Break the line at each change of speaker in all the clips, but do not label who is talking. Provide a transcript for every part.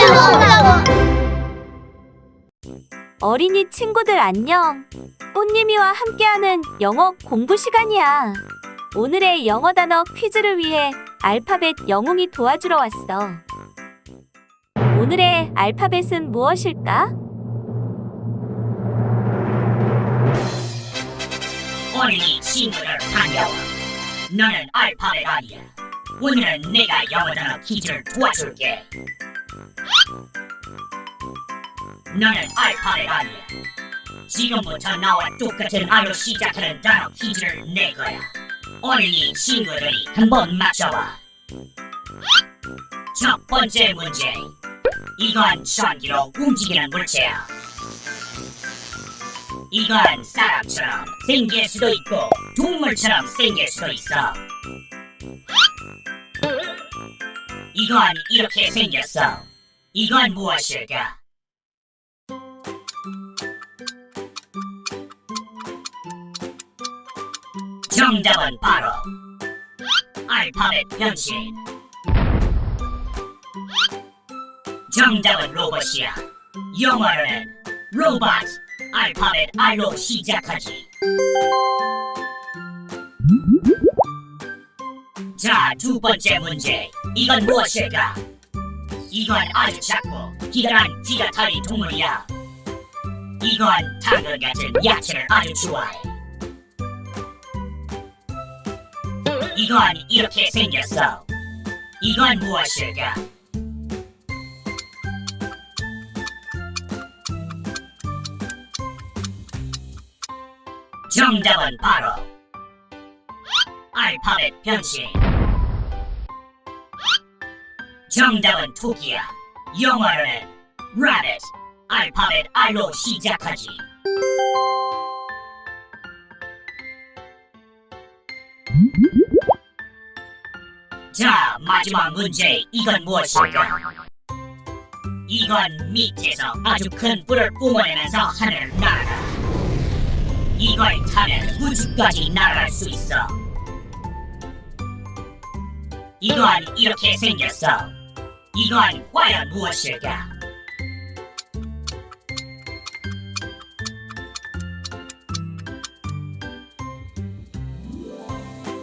올라와.
어린이 친구들 안녕. 꽃님이와 함께하는 영어 공부 시간이야. 오늘의 영어 단어 퀴즈를 위해 알파벳 영웅이 도와주러 왔어. 오늘의 알파벳은 무엇일까?
어린이 친구들 반가워. 너는 알파벳 아니야. 오늘은 내가 영어 단어 퀴즈를 도와줄게. 너는 알파벳 아니야. 지금부터 나와 똑같은 R로 시작하는 단어 퀴즈를 낼 거야. 어린이 친구들이 한번 맞춰봐. 첫 번째 문제. 이건 전기로 움직이는 물체야. 이건 사람처럼 생길 수도 있고 동물처럼 생길 수도 있어. 이건 이렇게 생겼어. 이건 무엇일까? 정답은 바로 알파벳 변신. 정답은 로봇이야. 영어로는 로봇. 알파벳 R로 시작하지. 자, 두 번째 문제. 이건 무엇일까? 이건 아주 작고 기다란 지가타리 동물이야. 이건 당근 같은 야채를 아주 좋아해. 이건 이렇게 생겼어. 이건 무엇일까? 정답은 바로 알파벳 변신. 정답은 토끼야. 영어로는 rabbit. 알파벳 R로 시작하지. 자, 마지막 문제. 이건 무엇일까? 이건 밑에서 아주 큰 불을 뿜어내면서 하늘을 날아. 이걸 타면 우주까지 날아갈 수 있어. 이건 이렇게 생겼어. 이건 과연 무엇일까?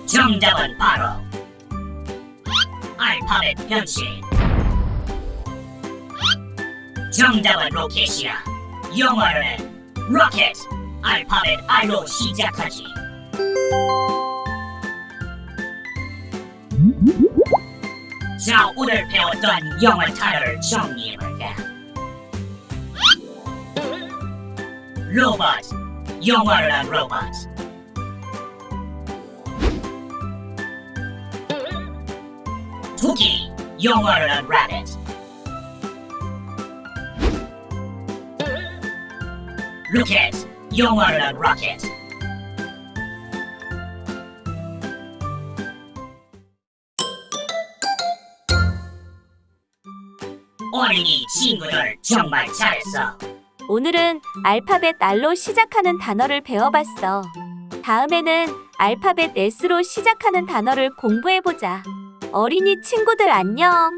정답은 바로 알파벳 변신. 정답은 로켓이야. 영어로는 로켓. 알파벳 R로 시작하지. 자, 오늘 배웠던 영어 단어를 정리해볼까? 로봇, 영어로는 로봇. 토끼, 영어로는 rabbit. 로켓, 영어로는 rocket. 어린이 친구들 정말 잘했어.
오늘은 알파벳 R로 시작하는 단어를 배워봤어. 다음에는 알파벳 S로 시작하는 단어를 공부해보자. 어린이 친구들 안녕.